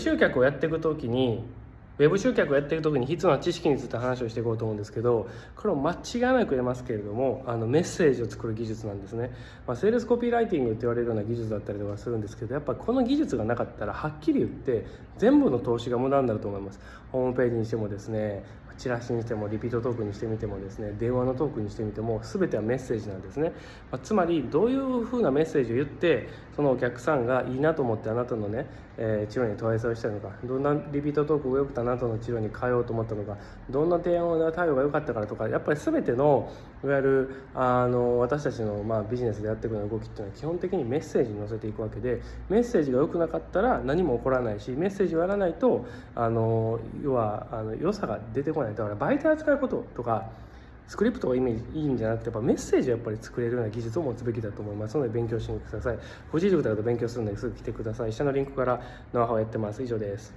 集客をやっていく時にウェブ集客をやっていく時に必要な知識について話をしていこうと思うんですけどこれも間違いなく言えますけれどもあのメッセージを作る技術なんですね、まあ、セールスコピーライティングって言われるような技術だったりとかするんですけどやっぱこの技術がなかったらはっきり言って全部の投資が無駄になると思います。ホームページにしてもですねチラシにしてもリピートトークにしてみてもですね電話のトークにしてみても全てはメッセージなんですね、まあ、つまりどういうふうなメッセージを言ってそのお客さんがいいなと思ってあなたのね、えー、治療に問い合わせをしたのかどんなリピートトークが良くてあなたの治療に通おうと思ったのかどんな提案対応が良かったからとかやっぱり全てのいわゆるあの私たちのまあビジネスでやっていくような動きっていうのは基本的にメッセージに乗せていくわけでメッセージが良くなかったら何も起こらないしメッセージをやらないとあの要はあの良さが出てこないだから媒体扱うこととかスクリプトがイメージいいんじゃなくてやっぱメッセージをやっぱり作れるような技術を持つべきだと思いますので勉強しにください。ご自塾だと勉強するのですぐ来てください。下のリンクからノウハウをやってます。以上です。